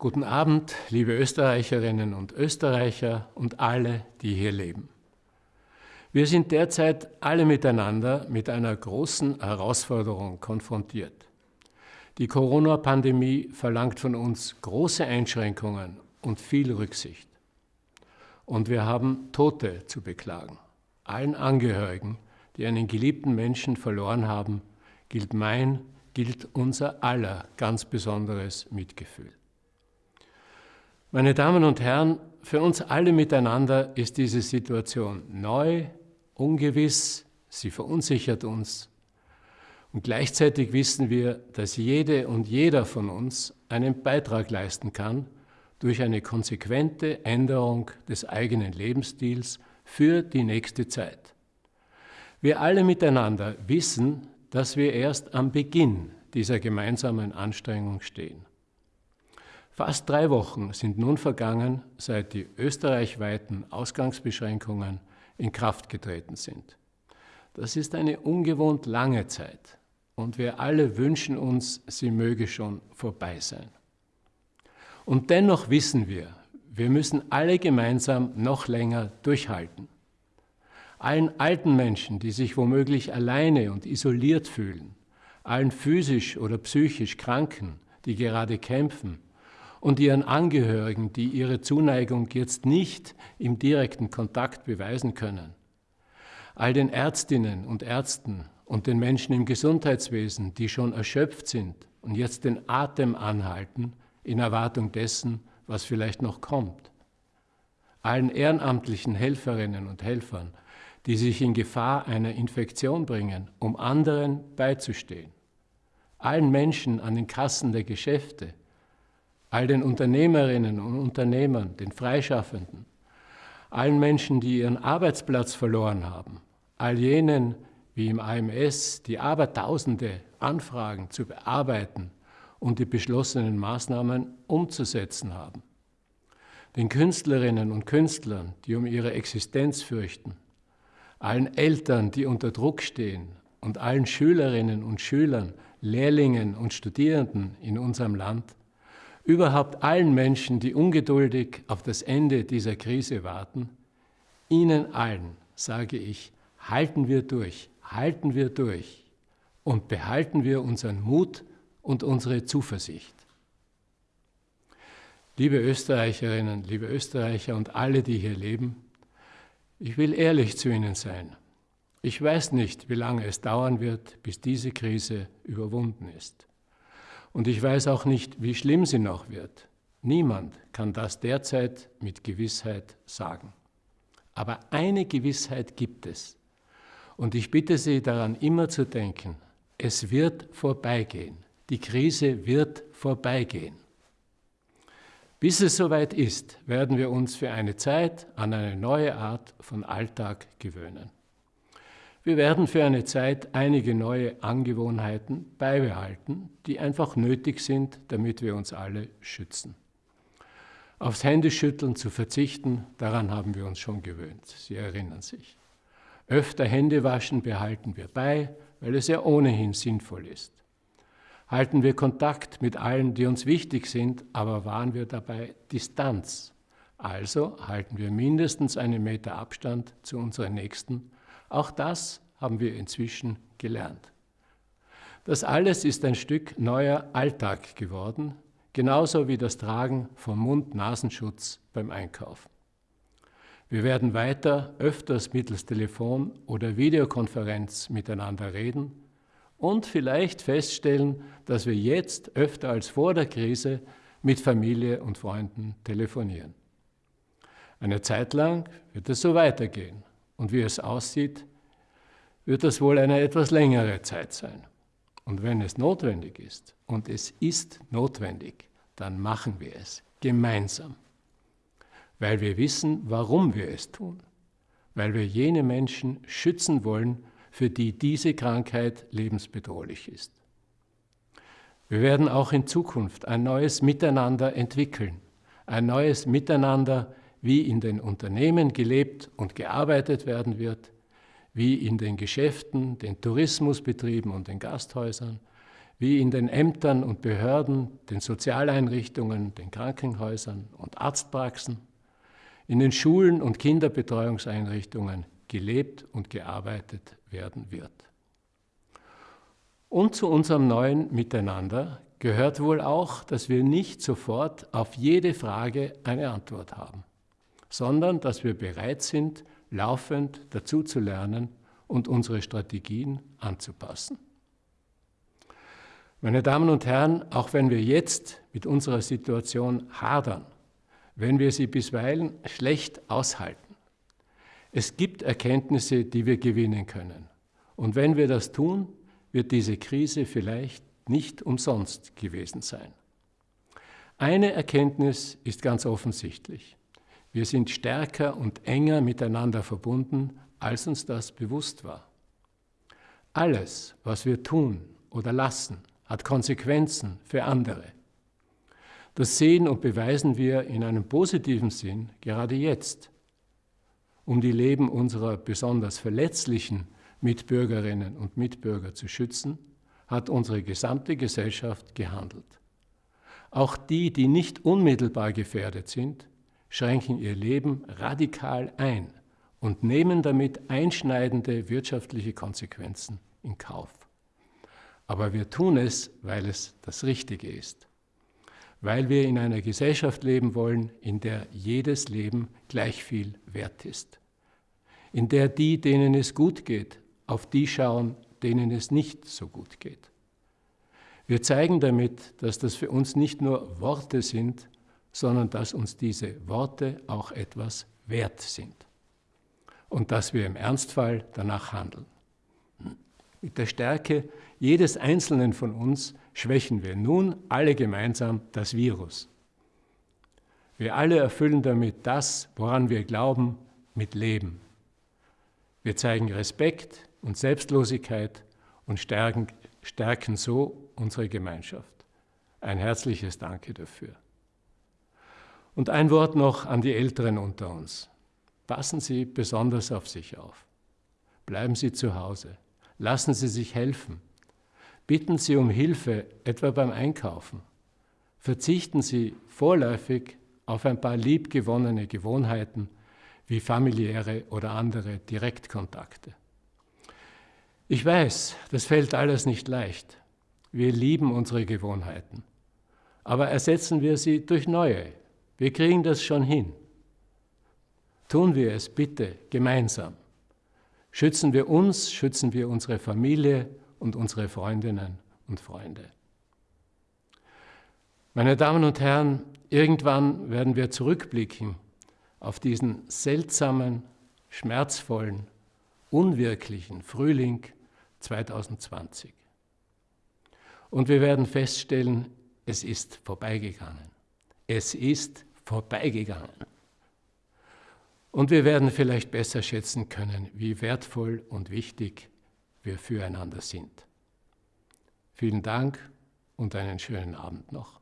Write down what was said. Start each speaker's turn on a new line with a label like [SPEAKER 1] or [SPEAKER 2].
[SPEAKER 1] Guten Abend, liebe Österreicherinnen und Österreicher und alle, die hier leben. Wir sind derzeit alle miteinander mit einer großen Herausforderung konfrontiert. Die Corona-Pandemie verlangt von uns große Einschränkungen und viel Rücksicht. Und wir haben Tote zu beklagen. Allen Angehörigen, die einen geliebten Menschen verloren haben, gilt mein, gilt unser aller ganz besonderes Mitgefühl. Meine Damen und Herren, für uns alle miteinander ist diese Situation neu, ungewiss, sie verunsichert uns. Und gleichzeitig wissen wir, dass jede und jeder von uns einen Beitrag leisten kann durch eine konsequente Änderung des eigenen Lebensstils für die nächste Zeit. Wir alle miteinander wissen, dass wir erst am Beginn dieser gemeinsamen Anstrengung stehen. Fast drei Wochen sind nun vergangen, seit die österreichweiten Ausgangsbeschränkungen in Kraft getreten sind. Das ist eine ungewohnt lange Zeit und wir alle wünschen uns, sie möge schon vorbei sein. Und dennoch wissen wir, wir müssen alle gemeinsam noch länger durchhalten. Allen alten Menschen, die sich womöglich alleine und isoliert fühlen, allen physisch oder psychisch Kranken, die gerade kämpfen, und ihren Angehörigen, die ihre Zuneigung jetzt nicht im direkten Kontakt beweisen können. All den Ärztinnen und Ärzten und den Menschen im Gesundheitswesen, die schon erschöpft sind und jetzt den Atem anhalten in Erwartung dessen, was vielleicht noch kommt. Allen ehrenamtlichen Helferinnen und Helfern, die sich in Gefahr einer Infektion bringen, um anderen beizustehen. Allen Menschen an den Kassen der Geschäfte, all den Unternehmerinnen und Unternehmern, den Freischaffenden, allen Menschen, die ihren Arbeitsplatz verloren haben, all jenen wie im AMS, die Abertausende Anfragen zu bearbeiten und die beschlossenen Maßnahmen umzusetzen haben, den Künstlerinnen und Künstlern, die um ihre Existenz fürchten, allen Eltern, die unter Druck stehen und allen Schülerinnen und Schülern, Lehrlingen und Studierenden in unserem Land, überhaupt allen Menschen, die ungeduldig auf das Ende dieser Krise warten, Ihnen allen sage ich, halten wir durch, halten wir durch und behalten wir unseren Mut und unsere Zuversicht. Liebe Österreicherinnen, liebe Österreicher und alle, die hier leben, ich will ehrlich zu Ihnen sein. Ich weiß nicht, wie lange es dauern wird, bis diese Krise überwunden ist. Und ich weiß auch nicht, wie schlimm sie noch wird. Niemand kann das derzeit mit Gewissheit sagen. Aber eine Gewissheit gibt es. Und ich bitte Sie daran immer zu denken, es wird vorbeigehen. Die Krise wird vorbeigehen. Bis es soweit ist, werden wir uns für eine Zeit an eine neue Art von Alltag gewöhnen. Wir werden für eine Zeit einige neue Angewohnheiten beibehalten, die einfach nötig sind, damit wir uns alle schützen. Aufs Händeschütteln zu verzichten, daran haben wir uns schon gewöhnt. Sie erinnern sich. Öfter Hände waschen behalten wir bei, weil es ja ohnehin sinnvoll ist. Halten wir Kontakt mit allen, die uns wichtig sind, aber wahren wir dabei Distanz. Also halten wir mindestens einen Meter Abstand zu unseren Nächsten auch das haben wir inzwischen gelernt. Das alles ist ein Stück neuer Alltag geworden, genauso wie das Tragen von Mund-Nasenschutz beim Einkaufen. Wir werden weiter öfters mittels Telefon oder Videokonferenz miteinander reden und vielleicht feststellen, dass wir jetzt öfter als vor der Krise mit Familie und Freunden telefonieren. Eine Zeit lang wird es so weitergehen. Und wie es aussieht, wird das wohl eine etwas längere Zeit sein. Und wenn es notwendig ist, und es ist notwendig, dann machen wir es gemeinsam. Weil wir wissen, warum wir es tun. Weil wir jene Menschen schützen wollen, für die diese Krankheit lebensbedrohlich ist. Wir werden auch in Zukunft ein neues Miteinander entwickeln. Ein neues Miteinander, wie in den Unternehmen gelebt und gearbeitet werden wird, wie in den Geschäften, den Tourismusbetrieben und den Gasthäusern, wie in den Ämtern und Behörden, den Sozialeinrichtungen, den Krankenhäusern und Arztpraxen, in den Schulen und Kinderbetreuungseinrichtungen gelebt und gearbeitet werden wird. Und zu unserem neuen Miteinander gehört wohl auch, dass wir nicht sofort auf jede Frage eine Antwort haben, sondern dass wir bereit sind, laufend dazu zu lernen und unsere Strategien anzupassen. Meine Damen und Herren, auch wenn wir jetzt mit unserer Situation hadern, wenn wir sie bisweilen schlecht aushalten, es gibt Erkenntnisse, die wir gewinnen können. Und wenn wir das tun, wird diese Krise vielleicht nicht umsonst gewesen sein. Eine Erkenntnis ist ganz offensichtlich. Wir sind stärker und enger miteinander verbunden, als uns das bewusst war. Alles, was wir tun oder lassen, hat Konsequenzen für andere. Das sehen und beweisen wir in einem positiven Sinn gerade jetzt, um die Leben unserer besonders verletzlichen Mitbürgerinnen und Mitbürger zu schützen, hat unsere gesamte Gesellschaft gehandelt. Auch die, die nicht unmittelbar gefährdet sind, schränken ihr Leben radikal ein und nehmen damit einschneidende wirtschaftliche Konsequenzen in Kauf. Aber wir tun es, weil es das Richtige ist, weil wir in einer Gesellschaft leben wollen, in der jedes Leben gleich viel wert ist, in der die, denen es gut geht, auf die schauen, denen es nicht so gut geht. Wir zeigen damit, dass das für uns nicht nur Worte sind, sondern dass uns diese Worte auch etwas wert sind und dass wir im Ernstfall danach handeln. Mit der Stärke jedes Einzelnen von uns schwächen wir nun alle gemeinsam das Virus. Wir alle erfüllen damit das, woran wir glauben, mit Leben. Wir zeigen Respekt und Selbstlosigkeit und stärken, stärken so unsere Gemeinschaft. Ein herzliches Danke dafür. Und ein Wort noch an die Älteren unter uns. Passen Sie besonders auf sich auf. Bleiben Sie zu Hause. Lassen Sie sich helfen. Bitten Sie um Hilfe, etwa beim Einkaufen. Verzichten Sie vorläufig auf ein paar liebgewonnene Gewohnheiten wie familiäre oder andere Direktkontakte. Ich weiß, das fällt alles nicht leicht. Wir lieben unsere Gewohnheiten. Aber ersetzen wir sie durch neue. Wir kriegen das schon hin. Tun wir es bitte gemeinsam. Schützen wir uns, schützen wir unsere Familie und unsere Freundinnen und Freunde. Meine Damen und Herren, irgendwann werden wir zurückblicken auf diesen seltsamen, schmerzvollen, unwirklichen Frühling 2020. Und wir werden feststellen, es ist vorbeigegangen. Es ist vorbeigegangen. Und wir werden vielleicht besser schätzen können, wie wertvoll und wichtig wir füreinander sind. Vielen Dank und einen schönen Abend noch.